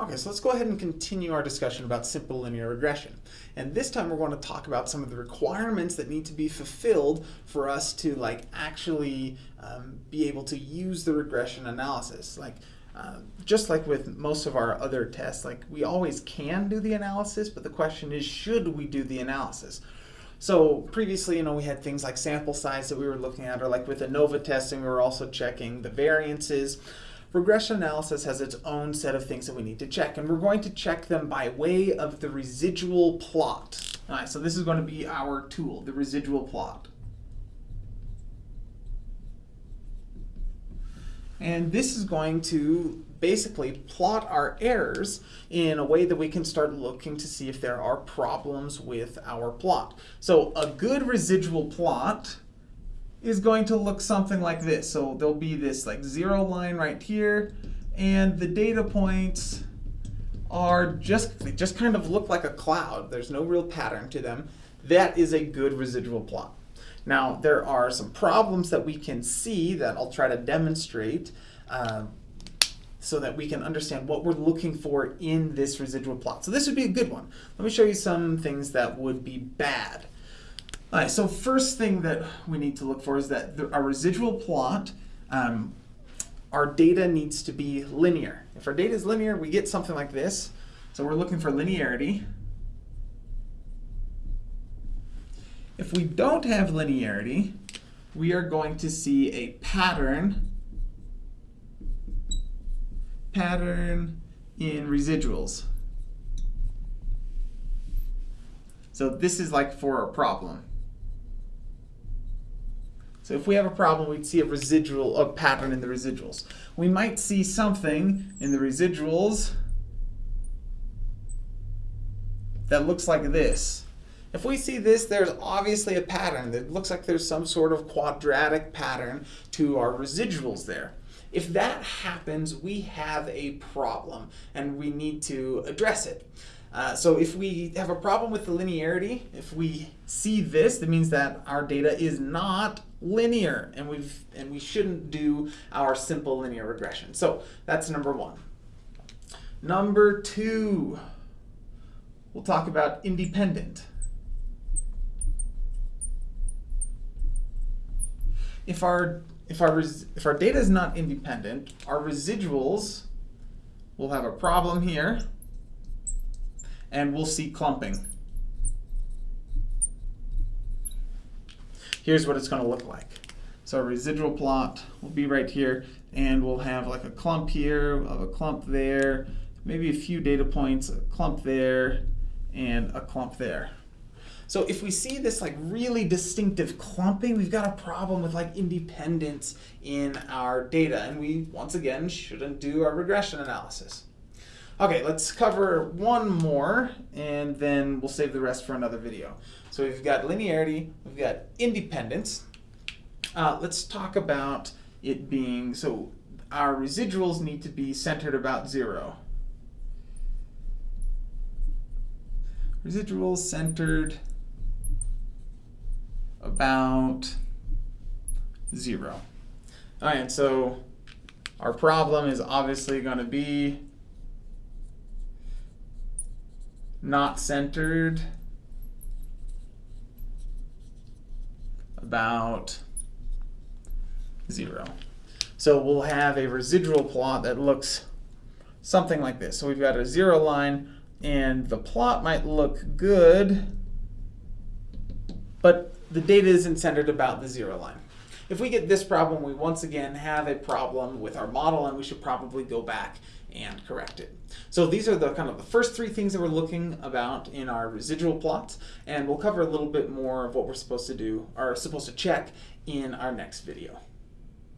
Okay, so let's go ahead and continue our discussion about simple linear regression. And this time we're going to talk about some of the requirements that need to be fulfilled for us to like actually um, be able to use the regression analysis. Like uh, just like with most of our other tests, like we always can do the analysis, but the question is, should we do the analysis? So previously, you know, we had things like sample size that we were looking at, or like with ANOVA testing, we were also checking the variances. Regression analysis has its own set of things that we need to check, and we're going to check them by way of the residual plot. All right, so this is going to be our tool, the residual plot. And this is going to basically plot our errors in a way that we can start looking to see if there are problems with our plot. So a good residual plot is going to look something like this. So there'll be this like zero line right here, and the data points are just, they just kind of look like a cloud. There's no real pattern to them. That is a good residual plot. Now, there are some problems that we can see that I'll try to demonstrate uh, so that we can understand what we're looking for in this residual plot. So this would be a good one. Let me show you some things that would be bad. All right, so first thing that we need to look for is that the, our residual plot, um, our data needs to be linear. If our data is linear, we get something like this. So we're looking for linearity. If we don't have linearity, we are going to see a pattern, pattern in residuals. So this is like for a problem. So if we have a problem, we'd see a residual, a pattern in the residuals. We might see something in the residuals that looks like this. If we see this, there's obviously a pattern. It looks like there's some sort of quadratic pattern to our residuals there. If that happens, we have a problem and we need to address it. Uh, so if we have a problem with the linearity, if we see this, that means that our data is not linear and we've and we shouldn't do our simple linear regression. So that's number one. Number two, we'll talk about independent. If our if our if our data is not independent, our residuals will have a problem here and we'll see clumping. Here's what it's going to look like. So our residual plot will be right here, and we'll have like a clump here, of a clump there, maybe a few data points, a clump there, and a clump there. So if we see this like really distinctive clumping, we've got a problem with like independence in our data, and we once again shouldn't do our regression analysis. Okay, let's cover one more, and then we'll save the rest for another video. So we've got linearity, we've got independence. Uh, let's talk about it being, so our residuals need to be centered about zero. Residuals centered about zero. All right, so our problem is obviously going to be not centered about zero. So we'll have a residual plot that looks something like this. So we've got a zero line, and the plot might look good, but the data isn't centered about the zero line. If we get this problem, we once again have a problem with our model, and we should probably go back and correct it. So these are the kind of the first three things that we're looking about in our residual plots, and we'll cover a little bit more of what we're supposed to do, or supposed to check in our next video.